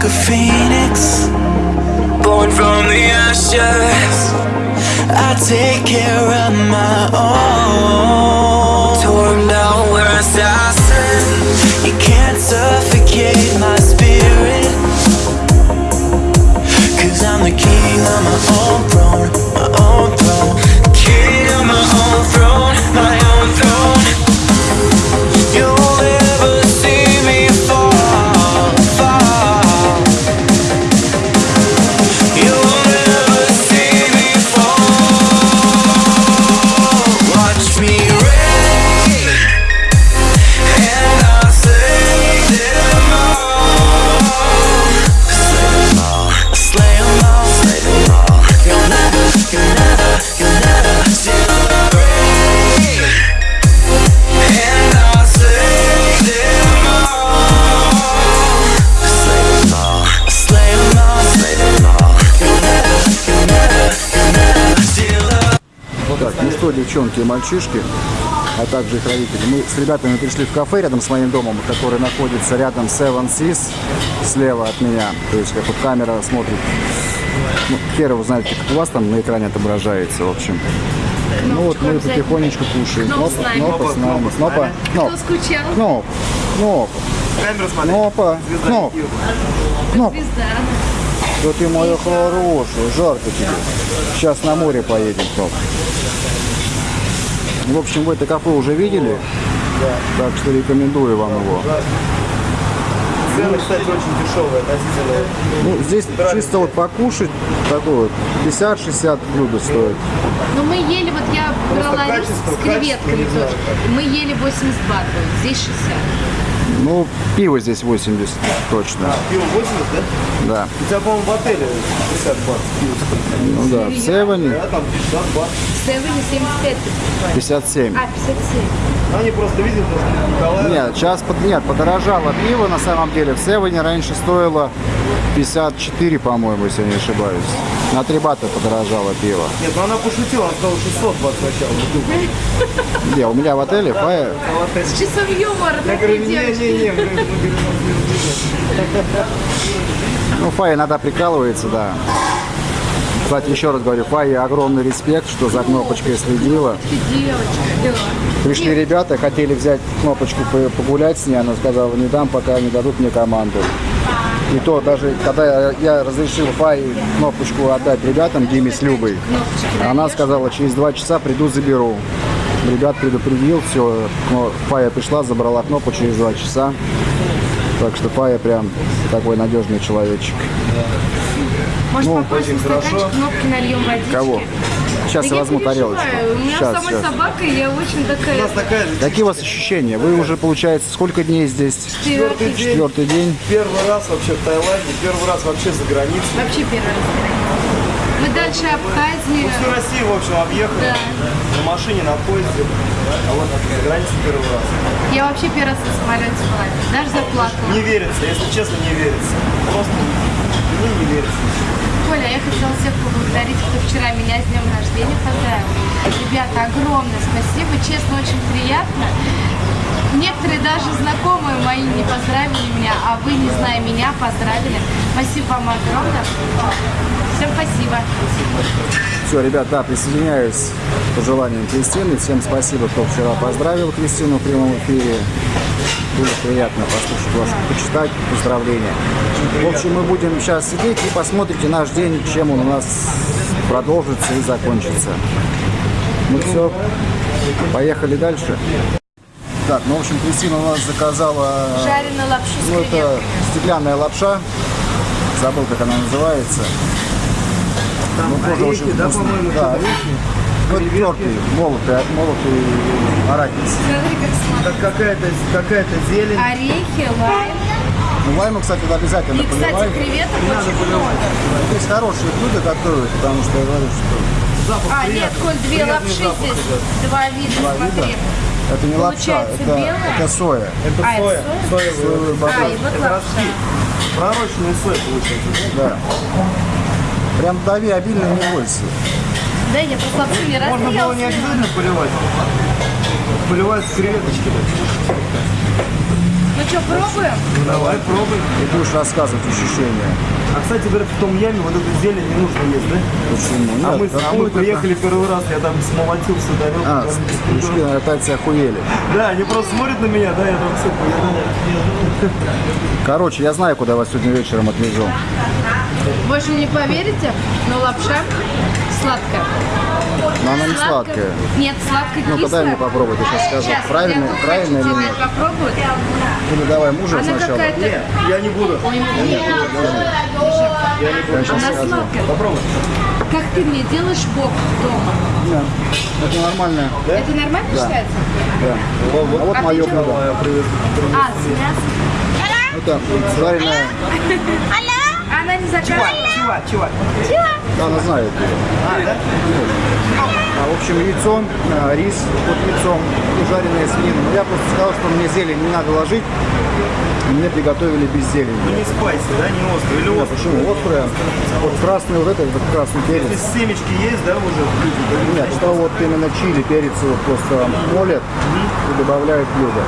like a phoenix, born from the ashes. I take care of my own. Девчонки и мальчишки, а также их родители. Мы с ребятами пришли в кафе рядом с моим домом, который находится рядом с Seven Seas, слева от меня. То есть, как вот камера смотрит. Ну, хер его знает, как у вас там на экране отображается, в общем. Ну вот мы потихонечку кушаем. Кноп с нами. Кнопа с нами. Кнопа, Кто Кноп, скучал? Кноп, Кноп. Кнопа, Кноп. Кноп. Звезда. Да ты моя хорошая, жарко тебе. Сейчас на море поедем, Кноп. В общем, вы это кафе уже видели, так что рекомендую вам его. Цены, кстати, очень дешевые относительно. Ну, здесь чисто вот покушать, такой вот 50-60 блюдо стоит. Ну мы ели, вот я брала рис качество, с креветками тоже. Мы ели 82 только, здесь 60. Ну, пиво здесь 80 точно. Пиво 80, да? Да. У тебя, по-моему, в отеле 50 баксов пиво. Ну да, в Севене Да, там 50 баксов. В Севене 75 покупали. 57. А, 57. Они просто видят, что Николай... Нет, сейчас под, нет, подорожало пиво на самом деле. В Севене раньше стоило 54, по-моему, если я не ошибаюсь. На 3 бата подорожало пиво. Нет, ну она пошутила, она сказала 600 баксов сначала. Где? У меня в отеле Фая С часом юмора, Я говорю, не-не-не, Ну, Фая иногда прикалывается, да. Кстати, еще раз говорю, Фае огромный респект, что за кнопочкой следила. Пришли ребята, хотели взять кнопочку по- погулять с ней, она сказала, не дам, пока не дадут мне команду. И то даже, когда я разрешил Фае кнопочку отдать ребятам, Диме с Любой, она сказала, через два часа приду, заберу. Ребят предупредил, все, Фая пришла, забрала кнопку через два часа. Так что Фая прям такой надежный человечек. Может, Ну, попозже стаканчик кнопки нальем водички? Кого? Сейчас Да я возьму тарелочку. У меня Сейчас, самой сейчас. собака, я очень У такая... нас такая же Какие у вас ощущения? Вы уже, получается, сколько дней здесь? четвертый день. Четвертый день. Первый раз вообще в Таиланде, первый раз вообще за границей. Вообще первый раз. Мы дальше Абхазии. Всю Россию, в общем, объехали. Да. На машине, на поезде. А вот за границей первый раз. Я вообще первый раз на самолете была. Даже заплакала. Не верится, если честно, не верится. Просто мне не верится. Хотела всех поблагодарить, кто вчера меня с днем рождения поздравил. Ребята, огромное спасибо, честно, очень приятно. Некоторые даже знакомые мои не поздравили меня, а вы, не зная меня, поздравили. Спасибо вам огромное. Всем спасибо. Все, ребят, да, присоединяюсь к пожеланиям Кристины. Всем спасибо, кто вчера поздравил Кристину в прямом эфире. Было приятно послушать вас, почитать поздравления. В общем, мы будем сейчас сидеть и посмотрите наш день, чем он у нас продолжится и закончится. Ну все, поехали дальше. Так, ну, в общем, Кристина у нас заказала... Жареную лапшу с Ну, это стеклянная лапша. Забыл, как она называется. Там Ну, тоже орехи, очень да, вкусно. по-моему, Да, что-то? орехи. Ну, это тертый, молотый, молотый арахис. Смотри, как какая-то какая зелень. Орехи, лайм. Ну, лайму, кстати, обязательно И, кстати, креветок очень много. Здесь хорошие блюда готовят, потому что я говорю, что Запах А, нет, приятный. Коль, две Приятный лапши здесь. идет. Два вида, два смотри. вида. Это не лапша, Получается это, белая? это соя. Это А, это соя. соя? Соевый. А, и вот Это лапша. ростки. Пророщенный сой получается. Да. Прям дави обильно не бойся. Да, я просто лапшу не раз Можно было не обязательно поливать. Поливать с креветочки. Ну что, пробуем? Ну, давай, пробуй. И будешь рассказывать ощущения. А, кстати, говорят, в том яме вот эту зелень не нужно есть, да? Почему? А мы, Нет, а мы приехали первый раз, я там смолотился, ударил. А, там, мужики, наверное, тайцы охуели. Да, они просто смотрят на меня, да, я там все поедаю. Короче, я знаю, куда вас сегодня вечером отвезу. Больше не поверите, но лапша сладкая. Но она не сладкая. Нет, сладко-кислая. Ну-ка дай мне попробовать, я сейчас скажу, Сейчас, правильно, я правильно или нет. попробовать. Или давай мужа Она сначала. какая-то... Нет, я не буду. Я сейчас Она скажу. сладкая. Попробуй. Как ты мне делаешь бок дома? Да. Это нормально. Это нормально считается? Да. А вот А мое ты чё? блюдо. Я. А, с мясом. Это сваренная... Она не заказывала. Чувак, чувак. Да, она знает. А, да? А, в общем, яйцо, а, рис под яйцом и жареная свинина. Но я просто сказал, что мне зелень не надо ложить. И мне приготовили без Ну зелени. не спайси, да, не острый. Или Да, острый. почему? Острая. Вот красный вот этот, вот красный перец. семечки есть, да, уже? Нет, что вот именно чили, перец вот просто молят и добавляют блюдо.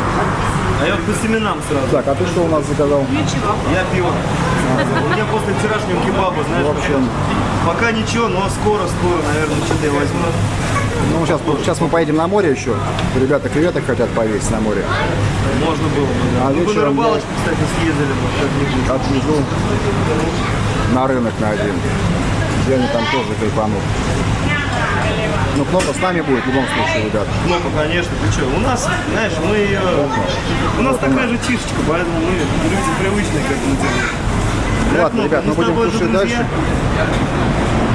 А я вот по семенам сразу. Так, а ты что у нас заказал? Ничего. Я пиво. У меня после вчерашнего кебаба, знаешь, В общем, пока ничего, но скоро, скоро, наверное, что-то я возьму. ну сейчас, сейчас мы поедем на море еще. Ребята креветок хотят повесить на море. Можно было бы, да. А Мы бы на вечером рыбалочку, кстати, съездили бы как-нибудь. Отвезу на рынок на один. Где они там тоже кайфанут. Ну, Кнопа с нами будет в любом случае, ребят. Ну, конечно, ты что, у нас, знаешь, мы, э, у нас такая же чишечка, поэтому мы люди привычные к этому делу. Да, Ладно, ребят, мы будем кушать дальше.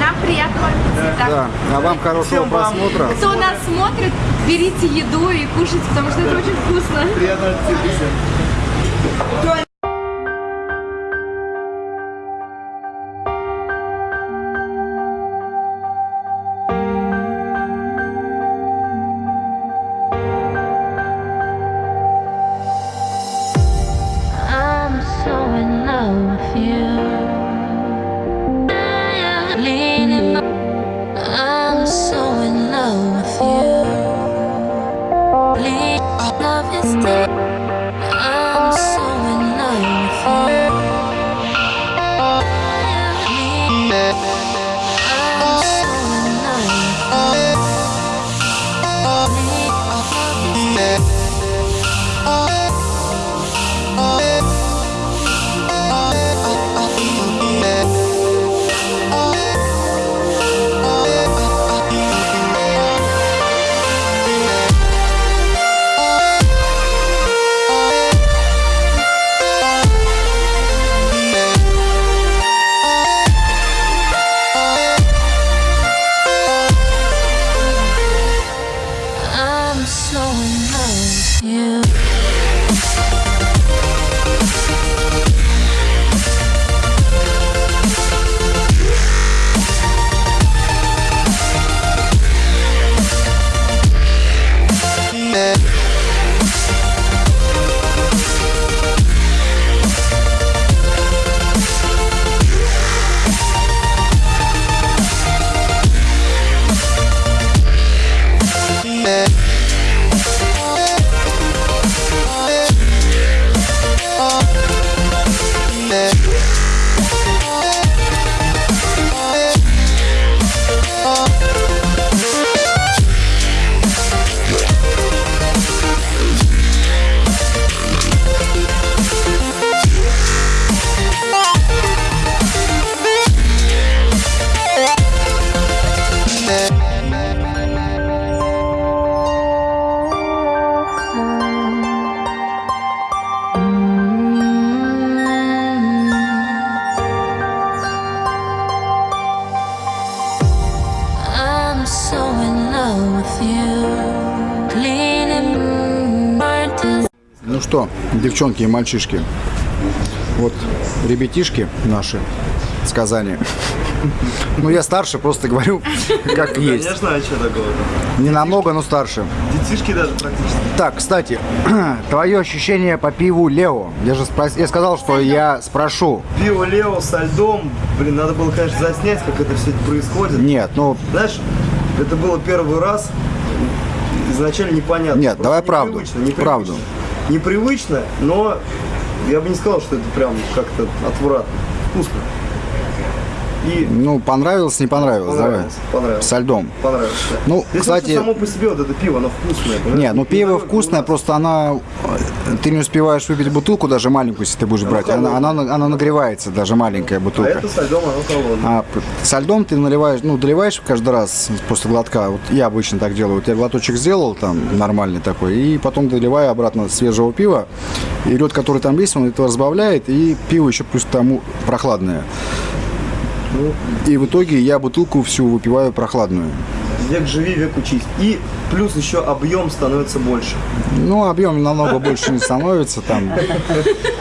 Нам приятного аппетита. Да. А вам хорошего Всем вам. просмотра. Кто нас смотрит, берите еду и кушайте, потому что это очень вкусно. Приятного аппетита. Девчонки и мальчишки, вот ребятишки наши с Казани. Ну, я старше, просто говорю, как есть. Конечно, а что такого? Не намного, но старше. Детишки даже практически. Так, кстати, твое ощущение по пиву Лео. Я же спрос- я сказал, что я спрошу. Пиво Лео со льдом. Блин, надо было, конечно, заснять, как это все происходит. Нет, ну, Знаешь, это было первый раз. Изначально непонятно. Нет, давай правду. непривычно, непривычно. Правду. Непривычно, но я бы не сказал, что это прям как-то отвратно. Вкусно. И Ну, понравилось, не понравилось, понравилось. давай. Понравилось. Со льдом. Понравилось. да. Ну, Здесь кстати- само по себе вот это пиво, оно вкусное. понимаешь? Не, ну пиво надо- вкусное, просто она... Ты не успеваешь выпить бутылку, даже маленькую, если ты будешь брать. Она, она, она нагревается, даже маленькая А бутылка. это со льдом, оно холодное. А со льдом ты наливаешь, ну, доливаешь каждый раз после глотка. Вот я обычно так делаю. Вот я глоточек сделал там нормальный такой, и потом доливаю обратно свежего пива. И лед, который там есть, он это разбавляет, и пиво еще плюс тому прохладное. И в итоге я бутылку всю выпиваю прохладную. Век живи, век учись. И плюс еще объем становится больше. Ну, объем намного больше не становится там.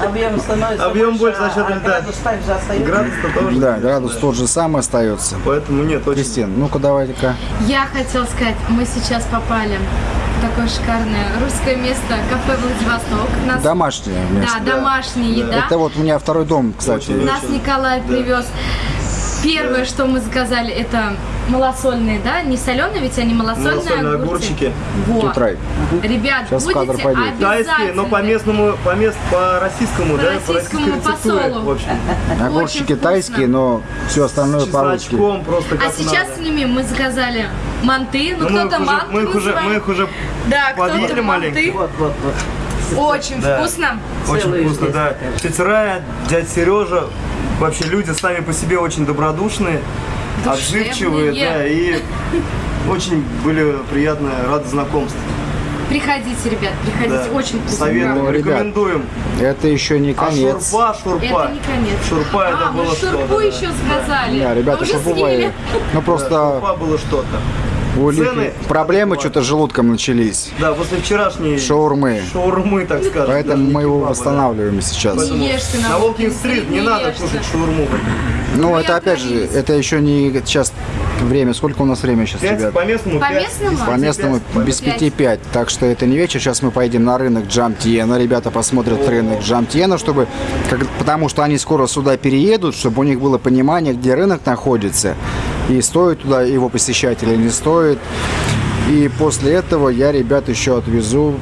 Объем становится Объем больше за счет а льда. градус также остается. Градус-то тоже. Да, градус тот же самый остается. Поэтому нет, очень... Кристин, ну-ка давайте-ка. Я хотела сказать, мы сейчас попали в такое шикарное русское место, кафе Владивосток. Нас, Домашнее да, место. домашняя еда. Это вот у меня второй дом, кстати. Очень. Нас Николай привез. Первое, что мы заказали, это малосольные, да? Не соленые, ведь они малосольные, Малосольные огурцы. огурчики. Вот. Тут рай. Ребят, Сейчас в кадр будете пойдет. Тайские, но по местному, по мест, по российскому, По да, российскому российской рецептуре, посолу. В общем, Огурчики тайские, но все остальное по-русски. просто А сейчас надо. с ними мы заказали манты, ну Ну, мы их кто-то уже, манты мы их уже, мы их уже Да, кто-то подъели маленько. манты. Вот, вот, вот. Очень Да. вкусно. Очень Целые вкусно, здесь да. Тетя Рая, дядя Сережа, вообще люди сами по себе очень добродушные, отзывчивые, Душевные. да, и очень были приятно, рады знакомству. Приходите, ребят, приходите, Да. очень вкусно. Советуем, Ну, ребят, рекомендуем. Это еще не А конец. шурпа, шурпа. Это не конец. Шурпа это а, мы было шурпу что-то. да. еще сказали. Да, ребята, шурпу Ну Да, просто шурпа было что-то. У цены- проблемы что-то с желудком начались. Да, после вчерашней Шаурмы. шаурмы, так скажем. Поэтому мы его восстанавливаем сейчас. На на Волкин Волкин-стрит стрит, не надо кушать шаурму. Ну, это опять же, это еще не сейчас время. Сколько у нас время сейчас, ребят? по местному, По местному? По без пять. пяти пять. Так что это не вечер. Сейчас мы поедем на рынок Джамтьена. Ребята посмотрят рынок Джамтьена, чтобы, как- потому что они скоро сюда переедут, чтобы у них было понимание, где рынок находится. И стоит туда его посещать или не стоит. И после этого я ребят еще отвезу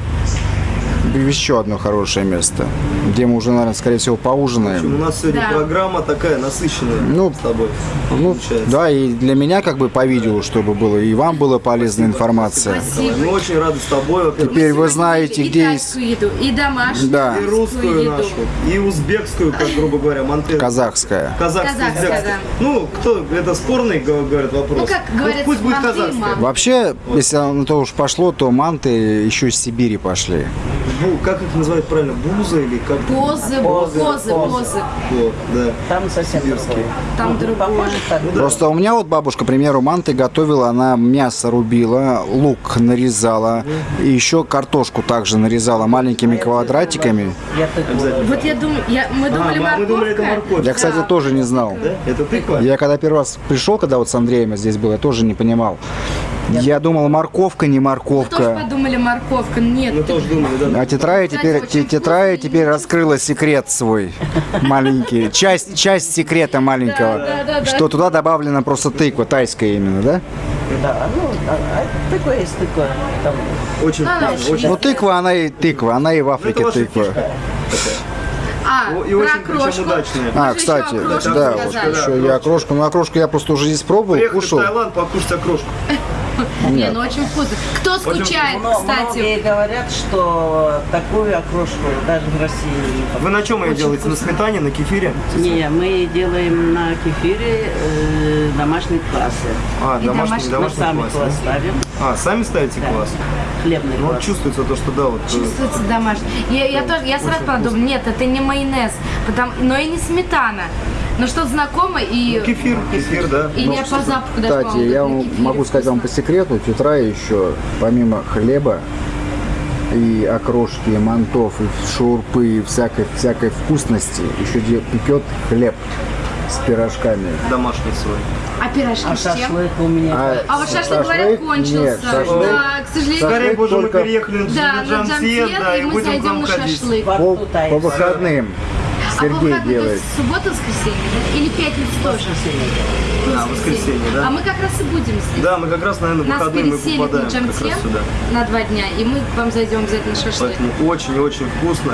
еще одно хорошее место, где мы уже, наверное, скорее всего, В общем, поужинаем. у нас сегодня Да. программа такая насыщенная Ну, с тобой. Ну, получается. да, и для меня как бы по видео, чтобы было, и вам была полезная информация. Спасибо. Мы очень рады с тобой, во-первых. Теперь вы знаете, и где тайскую еду, и домашнюю, Да. И русскую еду. нашу, и узбекскую, как грубо говоря, монте... казахская. Казахскую, Казахская, узбекскую. Ну, кто, это спорный, говорят, вопрос. Ну, как Ну, говорят, пусть будет манты и казахская. Вообще, если на то уж пошло, то манты еще из Сибири пошли. Бу- как их называют правильно? Буза или как? Позы, Позы, позы, позы. Вот, да. Там совсем другое. Там Ну, другое. Похоже так. Просто у меня вот бабушка, к примеру, манты готовила, она мясо рубила, лук нарезала, и еще картошку также нарезала маленькими квадратиками. Я. Вот я думаю, я, мы думали А, мы думали, это морковка. морковь. Я, кстати, тоже не знал. Да? Это тыква? Я когда первый раз пришел, когда вот с Андреем здесь был, я тоже не понимал. Я думал, морковка, не Мы тоже морковка. подумали морковка. Нет, Мы ты- тоже думали, да. А тетрая Кстати, теперь, тетрая теперь раскрыла секрет свой маленький. Часть, часть секрета маленького. Да, да, да, да. Что туда добавлена просто тыква, тайская именно, да? Да, ну, а, а тыква есть тыква. Там, Очень А, очень Ну тыква, она и тыква, она и в Ну, Африке тыква. А, И про очень причем. Мы А, кстати, да, заказали. вот да, еще я окрошку. Ну, окрошку я просто уже здесь пробовал, Приехали кушал. в Таиланд покушать окрошку. Не, ну очень вкусно. Кто скучает, но кстати? многие говорят, что такую окрошку даже в России не Вы на чем ее делаете? На сметане, на кефире? Не, мы делаем на кефире э, домашний квас. А, И домашний, домашний- Мы домашний сами квас да? ставим. А, сами ставите Да. квас? Хлебный Ну вот квас. чувствуется то, что да, вот. э, Чувствуется домашний. Я, я тоже, я сразу подумала, нет, это не майонез, потому, но и не сметана. Но что-то знакомое и, Кефир, кефир, да. и я по запаху даже, Кстати, я вам могу сказать вам по секрету, тетра еще, помимо хлеба и окрошки, и мантов, и шурпы, и всякой, всякой вкусности, еще пекет хлеб с пирожками. Домашний свой. А пирожки А с чем? шашлык у меня. А вот шашлык, говорят, шашлык? кончился. Нет, шашлык- Да, к сожалению. Скорее бы уже мы только- переехали Да, на Джамсиет, Джамсиет, да, и и мы будем вам на ходить. шашлык. По, по выходным. А Сергей выходным, делает. то есть суббота, воскресенье, да? Или пятница тоже? А, воскресенье, да? А мы как раз и будем здесь. Да, мы как раз, наверное, в выходные мы попадаем на как раз сюда. на два дня, и мы к вам зайдем обязательно на шашлык. Поэтому очень-очень вкусно.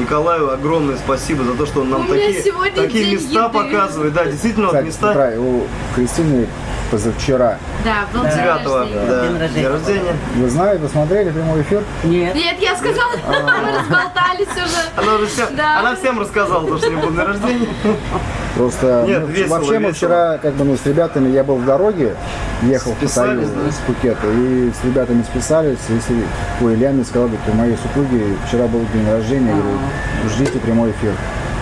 Николаю огромное спасибо за то, что он нам такие, такие места еды. показывает. Да, действительно, вот Кстати, места у Кристины позавчера. Да, был день 9 рождения. да, День рождения. рождения. Вы знаете, вы смотрели прямой эфир? Нет. Нет, я сказала, А. мы разболтались уже. Она, уже всем, Да. она всем рассказала, то, что не был день рождения. Просто Нет, ну, весело, вообще мы весело. вчера, как бы, ну, с ребятами, я был в дороге, ехал в Списались, Паттайю да? из Пхукета, и с ребятами списались, если, ой, Илья мне сказал, говорит, у моей супруги вчера был день рождения, я говорю, ждите прямой эфир.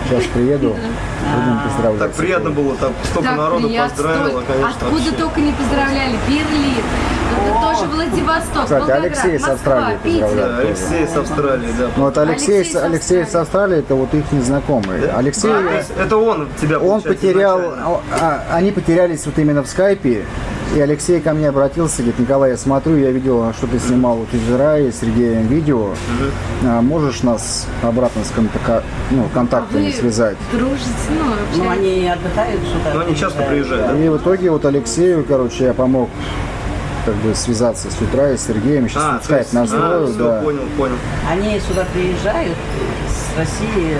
Сейчас приеду, будем поздравлять. Так приятно было, там столько Так народу приятно, поздравило, конечно. Откуда вообще. только не поздравляли. Берлин, это тоже Владивосток, Кстати, Волгоград, Алексей с Австралии Питер. поздравляет. Да, Алексей с Австралии, да. Ну вот Алексей, Алексей с- Алексей с Австралии, это вот их незнакомый. Алексей, А, то есть это он тебя, он потерял, изначально. а, они потерялись вот именно в скайпе, и Алексей ко мне обратился, говорит, Николай, я смотрю, я видел, что ты снимал вот из Израиля, с Сергеем видео, А, можешь нас обратно с контака- ну, контактами Вы связать? дружите, ну, Ну, вообще. они отдыхают сюда. Но они часто приезжают, да? И в итоге вот Алексею, короче, я помог как бы связаться с утра и с Сергеем, сейчас А, скайп настрою, а, да. понял, понял. Они сюда приезжают с России,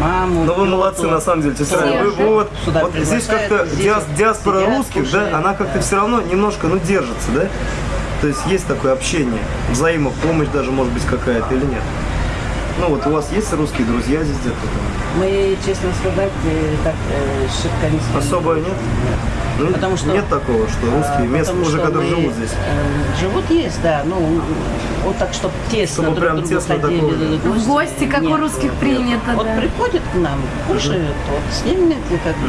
маму. Ну вы молодцы, на самом деле. Вы, вы вот, вот здесь как-то диас- диаспора сидят, русских, кушают. да, она как-то все равно немножко, ну, держится, да? То есть есть такое общение, взаимопомощь даже, может быть, какая-то или нет? Ну вот у вас есть русские друзья здесь где-то? Мы, честно сказать, э, так э, шибко не сильно. Особо нет? Ну, Потому что- нет такого, что русские А, местные уже, мы, живут здесь. э, Живут есть, да. Ну, вот так, чтобы тесно Чтобы друг прям тесно ходили, такого, да. В гости, как у Нет. русских принято, Вот да. приходят к нам, кушают, вот с ними как бы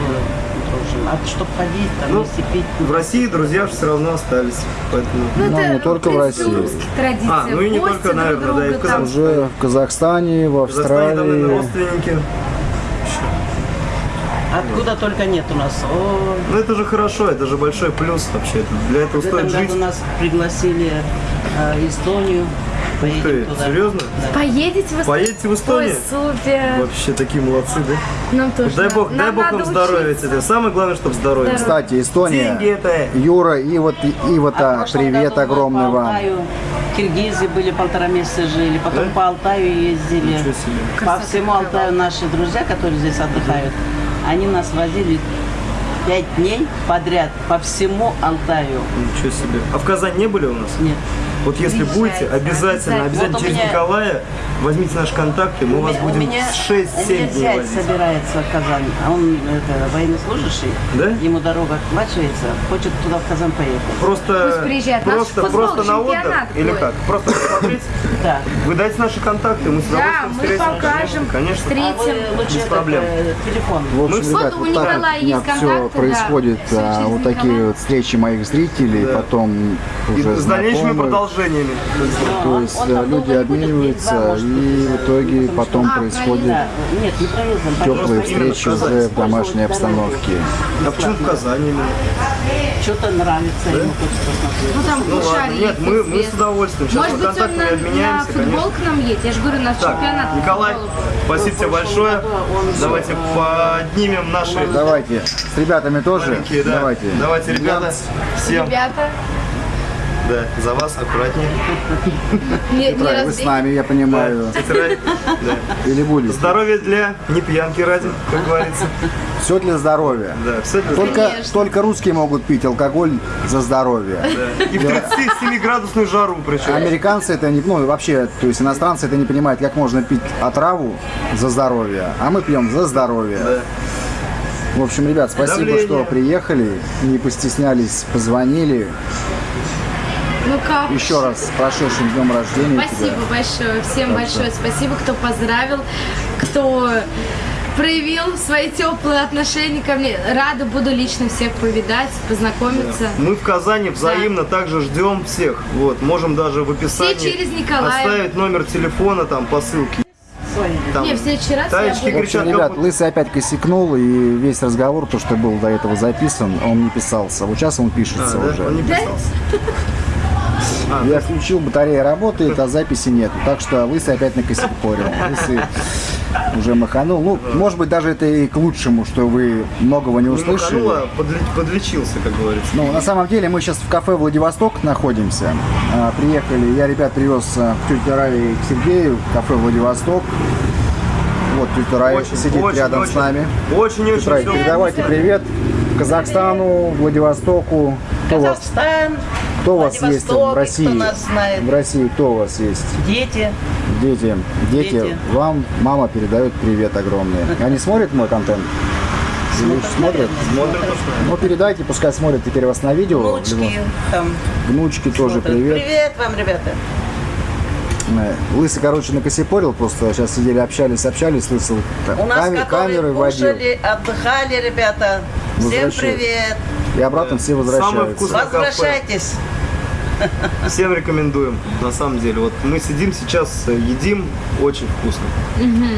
дружим. А чтобы ходить, там, Ну, вместе пить. В России друзья все равно остались, поэтому... Ну, Ну, это, не только в России. традиций. А, ну и не Гости только, друг наверное, да, и в. Казахстане. Уже в Казахстане, в В Казахстане там, Австралии. родственники. Откуда только нет у нас. О, Ну это же хорошо, это же большой плюс вообще. Для этого в этом стоит жить. году нас пригласили э, Эстонию. Поедем Ты, туда. серьезно? Поедете в Поедете в Эстонию? Ой, супер. Вообще такие молодцы, да? Нам тоже Дай бог, дай Нам бог надо вам здоровья тебе. Самое главное, чтобы здоровье. Кстати, Эстония. Деньги это. Юра, и вот и вот А а, привет году мы огромный по вам. Киргизии были полтора месяца жили, потом Да? по Алтаю ездили. По всему Алтаю наши друзья, которые здесь отдыхают, они нас возили пять дней подряд по всему Алтаю. Ничего себе. А в Казани не были у нас? Нет. Вот если будете, обязательно, обязательно. обязательно Вот через меня- Николая возьмите наши контакты, мы вас У будем меня- 6-7 у меня дней зять возить. собирается в Казань, а он это, военнослужащий, Да? ему дорога оплачивается, хочет туда в Казань поехать. Просто, Пусть приезжает. Наш просто, футбол, просто на отдых или будет. как? Просто посмотреть? Да. Вы дайте наши контакты, мы с Да, удовольствием мы встретимся. покажем, Конечно. А встретим. вы лучше Без проблем. э, телефон. В общем, Мы- ребят, Вот у вот так у меня есть все контакты, да. происходит, а, вот такие вот встречи моих зрителей, Да. потом И уже с дальнейшими знакомых. Продолжениями. То есть он э, люди обмениваются, и в итоге потом А, проездом. теплые встречи уже в домашней обстановке. А почему в Казани? Что-то нравится ему, посмотреть. Ну там Ну ладно, нет, мы, мы с удовольствием. Сейчас Может мы быть, он на, на обменяемся, футбол конечно. к нам едет. Я же говорю, наш Так, чемпионат. Николай, спасибо тебе большое. Давайте поднимем наши Давайте, с ребятами тоже. Давайте. Давайте, ребята, всем, Ребята, да, за вас аккуратнее. не, не Вы с нами, я понимаю. Тетрадь, да. Или будете. Здоровье для не пьянки ради, как говорится. Все для здоровья. Да, все для Только, Конечно. только русские могут пить алкоголь за здоровье. Да. И в 37-градусную жару причем. Американцы это не, ну вообще, то есть иностранцы это не понимают, как можно пить отраву за здоровье, а мы пьем за здоровье. Да. В общем, ребят, спасибо, Давление. что приехали, не постеснялись, позвонили. Ну как? Еще раз с прошедшим днем рождения Спасибо тебя. большое. Всем большое спасибо, кто поздравил, кто проявил свои теплые отношения ко мне. Рада буду лично всех повидать, познакомиться. Мы в Казани взаимно также ждем всех. Вот, можем даже в описании Все через оставить номер телефона там по ссылке. Там, Не, в следующий раз я Таечки общем, кричат, ребят, как Лысый опять косякнул, и весь разговор, то, что был до этого записан, он не писался. Вот сейчас он А, пишется да? уже. Он не писался. А, Я включил, батарея работает, а записи нет. Так что Лысый опять накосякорил. Лысый уже маханул. Ну, может быть, даже это и к лучшему, что вы многого не услышали. маханул, а подле- подлечился, как говорится. Ну, на самом деле, мы сейчас в кафе Владивосток находимся. А, приехали, я ребят привез а, к тете Рае и к Сергею в кафе Владивосток. Вот тетя Рая сидит очень, рядом очень, с нами. Очень-очень всё передавайте привет Казахстану, Владивостоку. Кто Казахстан, кто у вас есть в России? кто нас знает. В России кто у вас есть? дети. Дети, дети, Дети. вам мама передает привет огромный. Они смотрят мой контент? Смотрят? Смотрят, Ну, передайте, пускай смотрят теперь вас на видео. Внучки там. Внучки тоже привет. Привет вам, ребята. Э, Лысый, короче, накосипорил, просто сейчас сидели, общались, общались, Лысый У нас, каме- которые камеры водил. кушали, отдыхали, ребята. Всем привет. И обратно все Самое возвращаются. кафе. Всем рекомендуем, на самом деле. Вот мы сидим сейчас, э, едим, очень вкусно.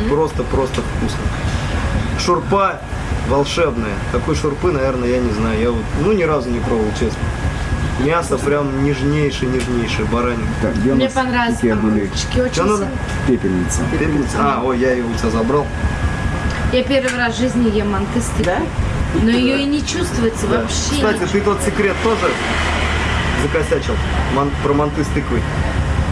Просто-просто вкусно. Шурпа волшебная. Такой шурпы, наверное, я не знаю. Я вот, ну, ни разу не пробовал, честно. Мясо прям нежнейшее, нежнейшее, баранина. Так, где Мне понравилось. какие были? Очень Что надо? Пепельница. Пепельница. А, ой, я его у тебя забрал. Я первый раз в жизни ем тыквой. Да? Но ее и не чувствуется Да. вообще. Кстати, ты тот секрет тоже закосячил? Ман- про манты с тыквой.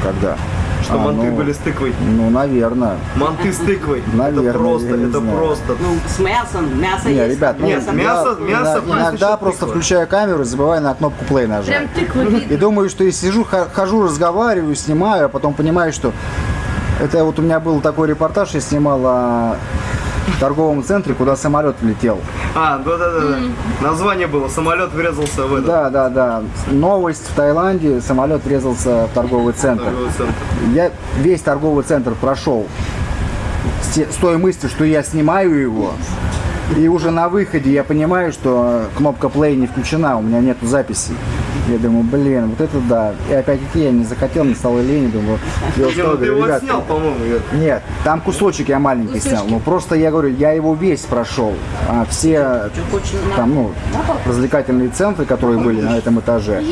Когда? Что А, манты ну, были с тыквой. Ну, наверное. Манты с тыквой. Наверное, это просто, это знаю. просто. Ну, с мясом. Мясо Не, есть. ребят, ну, Нет, я мясо- мясо иногда- плюс иногда просто тыква. включаю камеру и забываю на кнопку play нажать. Прям тыкву видно. И думаю, что я сижу, хожу, разговариваю, снимаю, а потом понимаю, что это вот у меня был такой репортаж, я снимал о торговом центре, куда самолет влетел. А, да-да-да. Название было. Самолет врезался в этот Да, да, да. Новость в Таиланде, самолет врезался в торговый центр. торговый центр. Я весь торговый центр прошел с, той мыслью, что я снимаю его. И уже на выходе я понимаю, что кнопка play не включена, у меня нету записи. Я думаю, блин, вот это да. И опять-таки я не захотел, не стало лень, думаю, я ты говорю, его «Ребят, снял, по-моему. Нет, там кусочек я маленький снял. Ну просто я говорю, я его весь прошел. А все там, ну, развлекательные центры, которые были на этом этаже,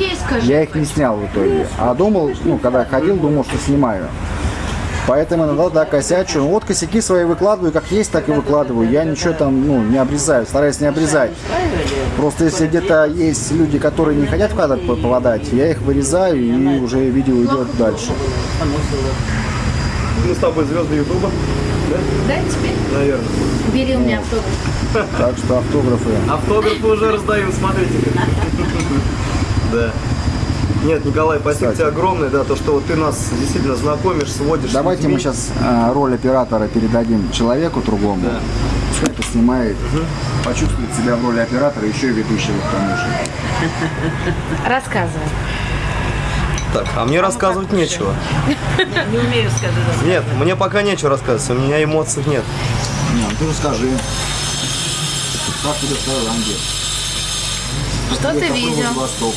я их не снял в итоге. А думал, ну, когда ходил, думал, что снимаю. Поэтому иногда да, косячу. Ну, вот косяки свои выкладываю, как есть, так и выкладываю. Я ничего там, ну, не обрезаю, стараюсь не обрезать. Просто если где-то есть люди, которые не хотят в кадр по- попадать, я их вырезаю и уже видео идет дальше. Мы с тобой звезды Ютуба, Да, теперь наверное. бери у меня автограф. Так что автографы. Автографы уже раздают, смотрите. Да. Нет, Николай, спасибо Кстати. тебе огромное, да, то, что вот ты нас действительно знакомишь, сводишь. Давайте людьми. мы сейчас роль оператора передадим человеку другому. Да. Пускай это снимает, почувствует себя в роли оператора, еще и ведущего к тому же. Рассказывай. Так, а мне рассказывать нечего. Не умею сказать. Нет, мне пока нечего рассказывать, у меня эмоций нет. Не, ну ты расскажи. Как тебе в Таиланде? Что ты видел? Восток.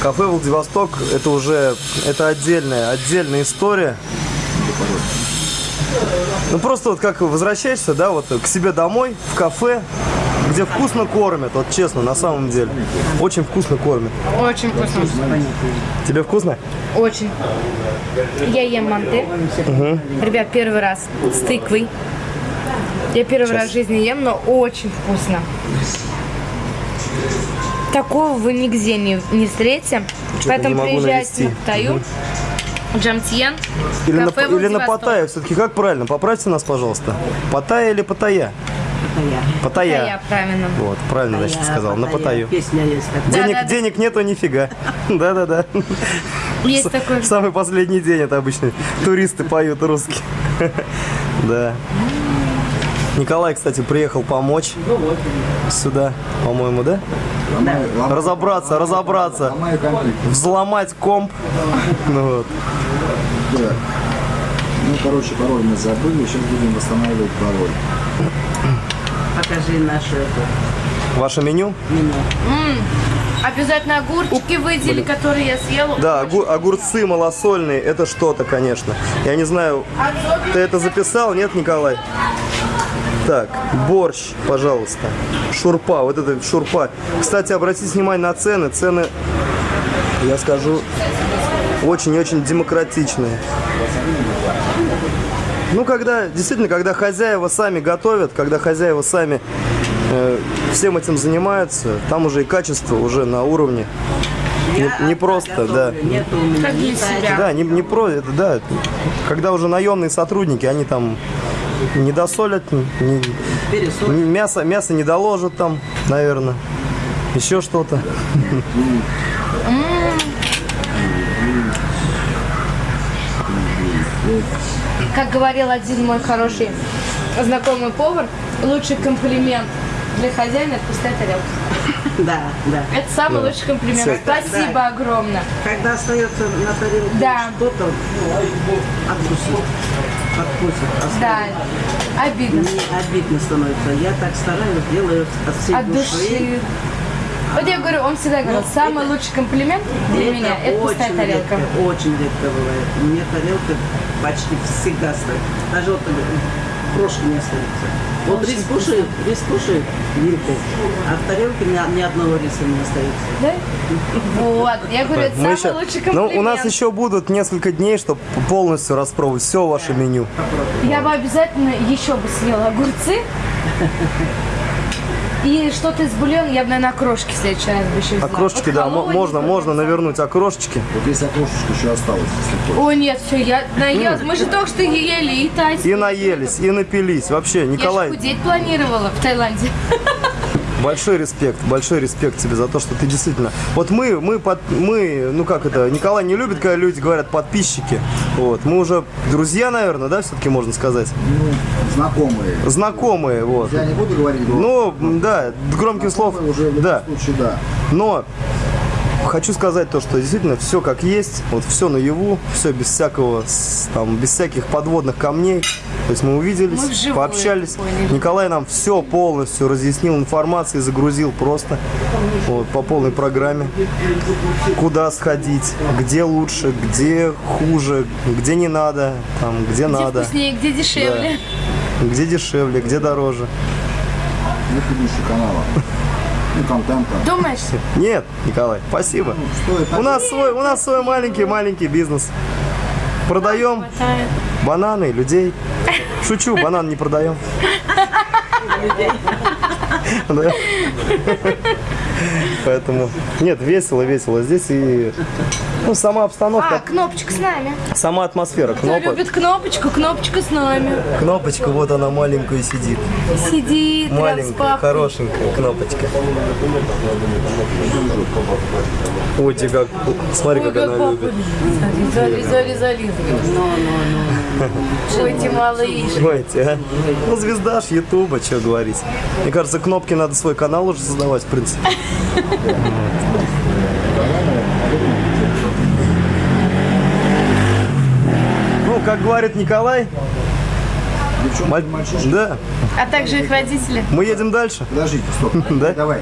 Кафе Владивосток это уже это отдельная отдельная история. Ну просто вот как возвращаешься, да, вот к себе домой в кафе, где вкусно кормят, вот честно, на самом деле, очень вкусно кормят. Очень вкусно. Тебе вкусно? Очень. Я ем манты. Ребят, первый раз с тыквой. Я первый раз в жизни ем, но очень вкусно. Такого вы нигде не, не встретите. Поэтому не приезжайте навести. на Паттайю, Джамтьен, Или на, кафе или на. Паттайя, все-таки как правильно? Поправьте нас, пожалуйста. Паттайя или Паттайя? Паттайя. Паттайя, правильно. Вот, правильно, значит, сказал, на Паттайю. Песня есть такая. Денег, Да-да-да. денег нету нифига. Да-да-да. Есть такой. Самый последний день это обычно туристы поют русские. Да. Николай, кстати, приехал помочь сюда, по-моему, да? Разобраться, разобраться, Ломаю компьютер. взломать комп. Ну вот. Да. Ну, короче, пароль мы забыли, сейчас будем восстанавливать пароль. Покажи нашу эту. Ваше меню? Обязательно огурчики выдели, которые я съела. Да, огу- огурцы малосольные, это что-то, конечно. Я не знаю, ты это записал, нет, Николай? Так, борщ, пожалуйста. Шурпа, вот это шурпа. Кстати, обратите внимание на цены. Цены, я скажу, очень-очень демократичные. Ну, когда, действительно, когда хозяева сами готовят, когда хозяева сами э, всем этим занимаются, там уже и качество уже на уровне. Не, Я не просто, да. Нет у меня Как для себя. Да, не, не про это, да. Когда уже наемные сотрудники, они там не досолят, не- мясо, мясо не доложат там, наверное. Еще что-то. Как говорил один мой хороший знакомый повар, лучший комплимент для хозяина – это пустая тарелка. Да, да. Это самый лучший комплимент. Всё. Спасибо огромное. Когда остается на тарелке Да. что-то, откусить. Откусить. оставить. Да, обидно. Мне обидно становится. Я так стараюсь, делаю от всей От души. Вот я говорю, он всегда говорил, самый лучший комплимент для меня – это пустая тарелка. Редко, очень редко бывает. У меня тарелка почти всегда стоит. Даже вот э, крошки не остается. Вот рис кушает, рис кушает вилкой, а в тарелке ни, ни одного риса не остается. Да? Вот, я говорю, это Мы самый еще- лучший ну, комплимент. у нас еще будут несколько дней, чтобы полностью распробовать все ваше меню. Я бы обязательно еще бы съела огурцы. И что-то из бульона я бы, наверное, окрошки в следующий раз бы еще взяла. Окрошечки, Вот да, можно, можно навернуть окрошечки. Вот если окрошечка еще осталось, если хочешь. О, нет, все, я наелась. Мы же только что ели и тайцы. И наелись, и напились. Вообще, Я же Николай, худеть планировала в Таиланде. большой респект, большой респект тебе за то, что ты действительно... Вот мы, мы, под, мы, ну как это, Николай не любит, когда люди говорят подписчики. Вот, мы уже друзья, наверное, да, все-таки можно сказать? Ну, знакомые. Знакомые, вот. Я не буду говорить, но Ну, да, громких слов, уже в любом да. случае, да. Но хочу сказать то, что действительно все как есть, вот все наяву, все без всякого, там, без всяких подводных камней. То есть мы увиделись, Мы вживую пообщались. поняли. Николай нам все полностью разъяснил информацию, загрузил просто вот, по полной программе. Куда сходить, где лучше, где хуже, где не надо, там, где, Где надо, вкуснее, где дешевле. где дешевле, где дороже. Нет канала. Ну, контента. Думаешь? Нет, Николай, спасибо. Стоит У нас свой, у нас свой маленький-маленький бизнес. Продаем бананы, людей. Шучу, банан не продаем. Да. Поэтому, нет, весело, весело. Здесь и ну, сама А, обстановка, кнопочка с нами. сама атмосфера. Кто Кнопок, любит кнопочку, кнопочка с нами. кнопочка, вот она маленькая сидит. Сидит, Маленькая, хорошенькая кнопочка. Ой, тебе как, смотри, Ой, как она любит. любит. Зали, зали, зали. Ой, ты малыш. Понимаете, а? Ну, звезда ж Ютуба, что говорить. Мне кажется, кнопки надо свой канал уже создавать, в принципе. Ну, как говорит Николай, Девчонки, мальчишки. да, А также их родители. мы едем дальше. Подождите, стоп. Да? Давай.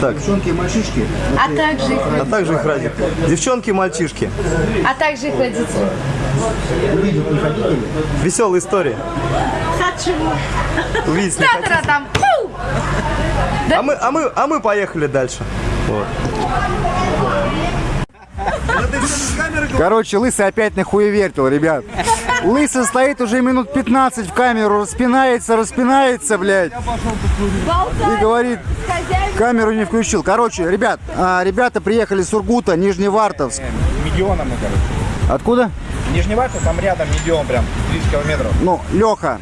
Так, Девчонки и мальчишки. А также их, а также их ради. Девчонки и мальчишки. а также их родители. Веселая история. Увидеть не хотите? Там. Фу! А мы, а мы, а мы поехали дальше. Вот. Короче, Лысый опять нахуевертил, ребят. Лысый стоит уже минут 15 в камеру, распинается, распинается, блядь. И говорит, камеру не включил. Короче, ребят, а, ребята приехали с Ургута, Нижневартовск. Медиона мы, короче. Откуда? Нижневартов, там рядом Медион, прям 30 километров. Ну, Леха,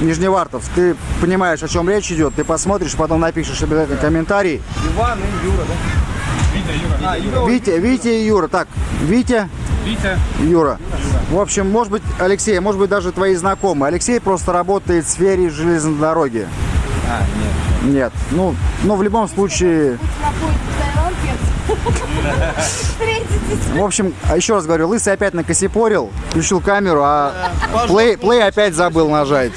Нижневартовск, ты понимаешь, о чем речь идет, ты посмотришь, потом напишешь обязательно комментарий. Иван и Юра, да? Витя, Юра. А, Юра. Витя, Витя и Юра. Так, Витя, Витя. Юра. В общем, может быть, Алексей, может быть, даже твои знакомые. Алексей просто работает в сфере железной дороги. А, нет. Нет. Ну, ну в любом случае, в общем, а еще раз говорю, Лысый опять накосипорил, включил камеру, а плей, плей опять забыл нажать.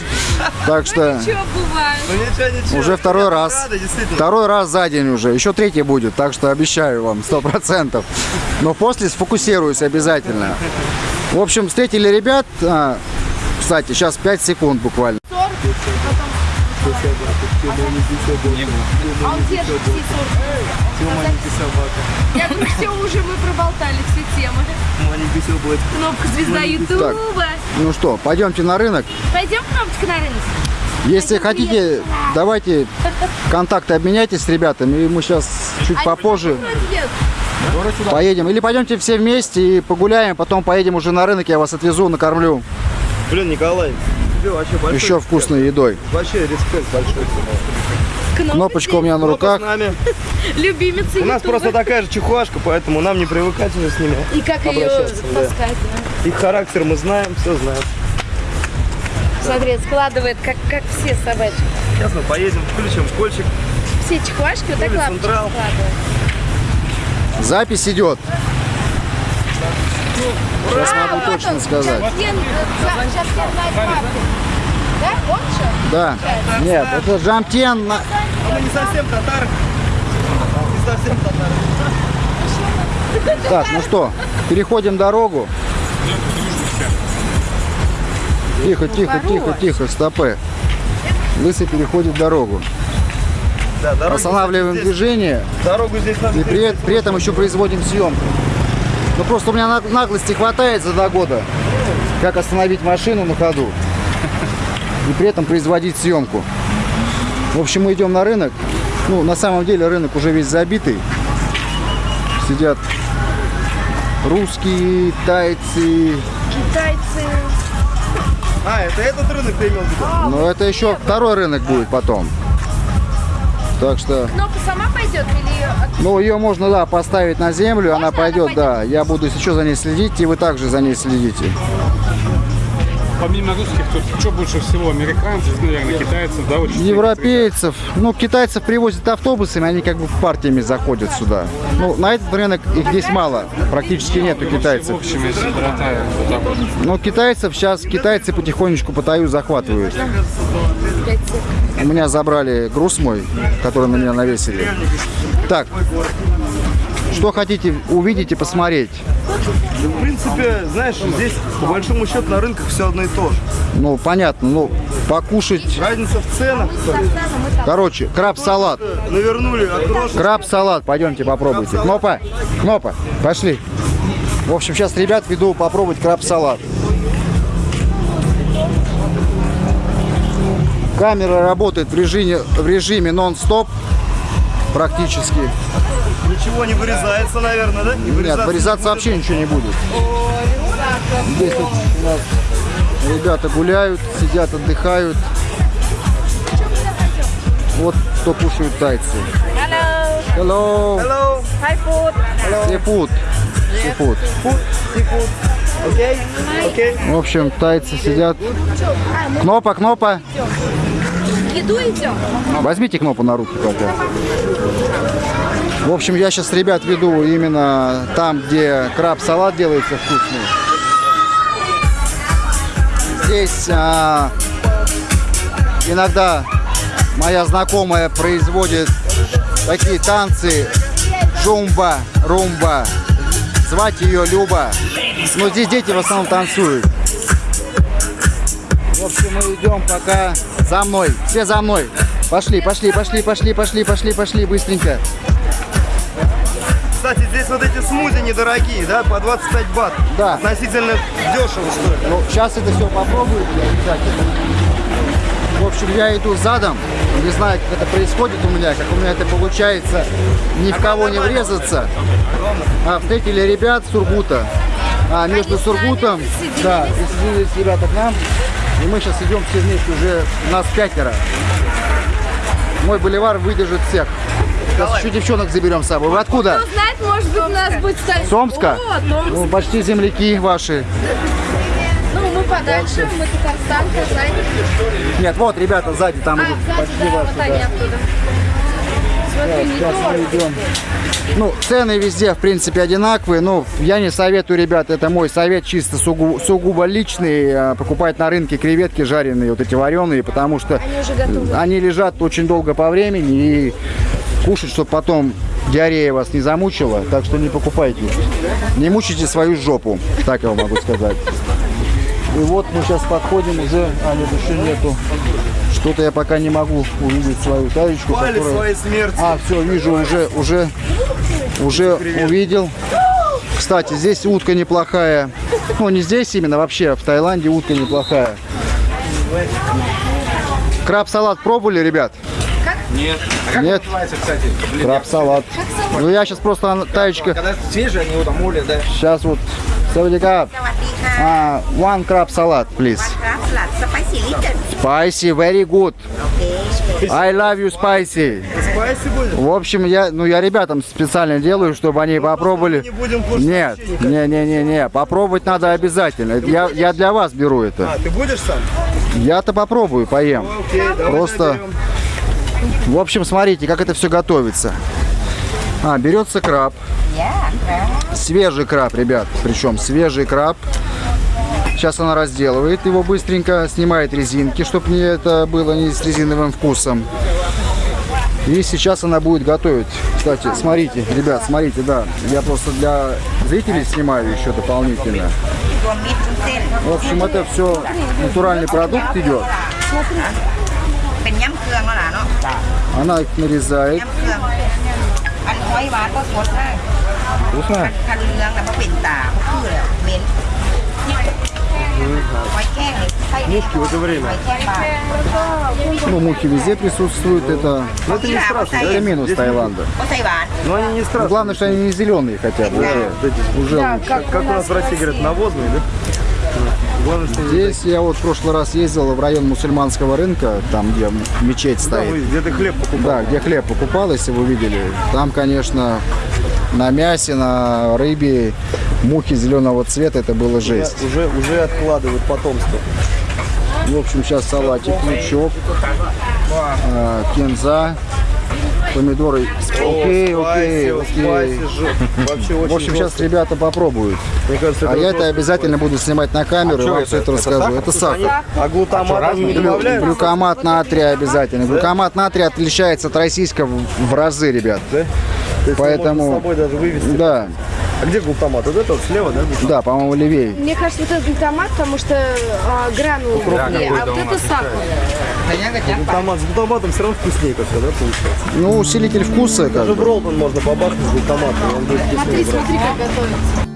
Так что? Ну ничего, ничего. уже второй раз. Рада. Второй раз за день уже. Еще третий будет, так что обещаю вам, сто процентов. Но после сфокусируюсь обязательно. В общем, встретили ребят. а, кстати, сейчас 5 секунд буквально. А он держит птицу. Я говорю, все уже мы проболтали все темы. Маленький собой. Кнопка звезда Ютуба. Ну что, пойдемте на рынок. Пойдем кнопочка на рынок. Если хотите, давайте контакты обменяйтесь с ребятами, и мы сейчас чуть попозже поедем. Или пойдемте все вместе и погуляем, потом поедем уже на рынок, я вас отвезу, накормлю Блин, Николай, тебе вообще большой еще вкусной едой. Вообще респект большой. Кнопочка у меня на руках. с нами. Любимица У нас просто такая же чехуашка, поэтому нам не привыкать уже с ними. И как ее таскать. да. Их характер мы знаем, все знаем. Смотри, складывает, как, как все собачки. Сейчас мы поедем, включим кольчик. Все чехуашки вот так лапочки складывают. Запись идет. Сейчас А, могу вот точно он, сказать. Жакен, э, Жа- Да? Что? Да. Нет, это Джамтен. на- А мы не совсем татары. Не совсем татары. Так, ну что, переходим дорогу. Тихо, тихо, тихо, тихо, стопы. Лысый переходит дорогу. Да, Останавливаем здесь- движение Дорогу здесь надо и при, при этом еще производим съемку. Ну просто у меня на- наглости хватает за два года, как остановить машину на ходу и при этом производить съемку. В общем, мы идем на рынок. Ну, на самом деле рынок уже весь забитый. Сидят русские, тайцы. Китайцы. А, это этот рынок ты имел в виду? Но это еще второй рынок будет потом. Так что, Кнопка сама пойдет или ее ну, ее можно, да, поставить на землю, она Можно она пойдет, да. Я буду еще за ней следить, и вы также за ней следите. Помимо русских, тут что больше всего? Американцев, наверное, китайцев, да? Очень Европейцев, ну, китайцев привозят автобусами, они как бы партиями заходят сюда. Ну, на этот рынок их здесь мало, практически нету В китайцев. общем, если братая, вот так вот. Но китайцев сейчас, китайцы потихонечку по таю захватывают. У меня забрали груз мой, который на меня навесили. Так, что хотите увидеть и посмотреть? В принципе, знаешь, здесь по большому счету на рынках все одно и то же. Ну, понятно, ну, покушать. Разница в ценах. Короче, краб-салат. Навернули. Краб-салат, пойдемте попробуйте. Кнопа, Кнопа, пошли. В общем, сейчас ребят веду попробовать краб-салат. Камера работает в режиме, в режиме нон-стоп практически. Ничего не вырезается, наверное, да? Не Нет, вырезаться вообще ничего не будет. Здесь вот у нас ребята гуляют, сидят, отдыхают. Вот что кушают тайцы. Hello. Hello. Hi food. Seafood. Seafood. Окей? Окей. В общем, тайцы сидят. Кнопа, кнопа. Еду идем. Возьмите кнопу на руки пока. В общем, я сейчас ребят веду именно там, где краб-салат делается вкусный. Здесь а, иногда моя знакомая производит такие танцы жумба, румба. Звать ее Люба. Но здесь дети в основном танцуют. В общем, мы идем пока за мной. Все за мной. Пошли, пошли, пошли, пошли, пошли, пошли, пошли, быстренько. Вот эти смузи недорогие, да? По 25 бат. Да. Относительно дешево стоит. Ну, сейчас это все попробую обязательно. В общем, я иду задом. Не знаю, как это происходит у меня, как у меня это получается ни в кого не врезаться. А, встретили ребят с Сургута. А между Сургутом, да, присоединились ребята к нам. И мы сейчас идем все вместе, уже нас пятеро. Мой боливар выдержит всех. Сейчас еще девчонок заберем с собой. Вы откуда? Кто знает, может быть, у нас будет стать... С Омска? О, Томск. Ну, почти земляки ваши. Ну, мы подальше, мы Татарстан, Казань. Нет, вот ребята сзади, там А, идут сзади, почти да, ваши. вот да. они оттуда. Смотри, не Сейчас мы идем. Ну, цены везде, в принципе, одинаковые. Ну, я не советую, ребят, это мой совет чисто сугу- сугубо личный. э, Покупать на рынке креветки жареные, вот эти вареные, потому что Они они лежат очень долго по времени и кушать, чтобы потом диарея вас не замучила. Так что не покупайте. Не мучайте свою жопу, так я вам могу сказать. И вот мы сейчас подходим уже, а нет, еще нету. Что-то я пока не могу увидеть свою таечку, Пали которая... своей смерти. А, все, вижу, уже, уже, уже увидел. Кстати, здесь утка неплохая. Ну, не здесь именно, вообще в Таиланде утка неплохая. Краб-салат пробовали, ребят? Нет. А как Нет. называется, кстати? Блин, Краб-салат. Ну, я сейчас просто таечка... Когда свежие, они молят, да? Сейчас вот... Савадикап. А, one crab salad, please. Crab salad spicy little. Spicy, very good. I love you spicy. Спайси будет? В общем, я, ну, я ребятам специально делаю, чтобы они попробовали. Не будем Нет, не, не, не, не, попробовать надо обязательно. Я, я для вас беру это. А, ты будешь сам? Я-то попробую, поем. Окей, давай Просто, наберем. В общем, смотрите, как это все готовится. А, берется краб. Свежий краб, ребят. Причем свежий краб. Сейчас она разделывает его быстренько, снимает резинки, чтобы не это было не с резиновым вкусом. И сейчас она будет готовить. Кстати, смотрите, ребят, смотрите, да. Я просто для зрителей снимаю еще дополнительно. В общем, это все натуральный продукт идет. Она их нарезает. Вкусно? Мушки в это время. Ну, мухи везде присутствуют. Это, ну, это не страшно. Это минус Здесь Таиланда. Но они не страшные. Главное, что они не зеленые хотя бы. Да. Уже, да, лучше. Как, как у нас в России говорят, навозные, да? Здесь я вот в прошлый раз ездил в район мусульманского рынка, там, где мечеть стоит. вы где ты хлеб покупал. Да, где хлеб покупал, если вы видели. Там, конечно, на мясе, на рыбе мухи зеленого цвета, это было жесть. уже, уже откладывают потомство. В общем, сейчас салатик, лучок, а, кинза, помидоры. Окей, окей, Спайси, окей. Вообще очень В общем, сейчас ребята попробуют. Мне кажется, А я это обязательно буду снимать на камеру и вам все это расскажу. Это сахар. А глутамат они не добавляют? Глюкомат натрия обязательно. Глюкомат натрия отличается от российского в- разы, ребят. Да? Поэтому-. Да, А где глутамат? Вот это вот слева, да? глутамат? да, по-моему, левее. Мне кажется, вот этот томат, потому что а, гранулы крупнее, а вот это сахар. Глутамат с глутаматом все равно вкуснее как-то, да, получается? Ну, усилитель вкуса, как Даже бы. в роллтон можно побахнуть с глутаматом, и он будет вкуснее. Смотри, смотри, как готовится.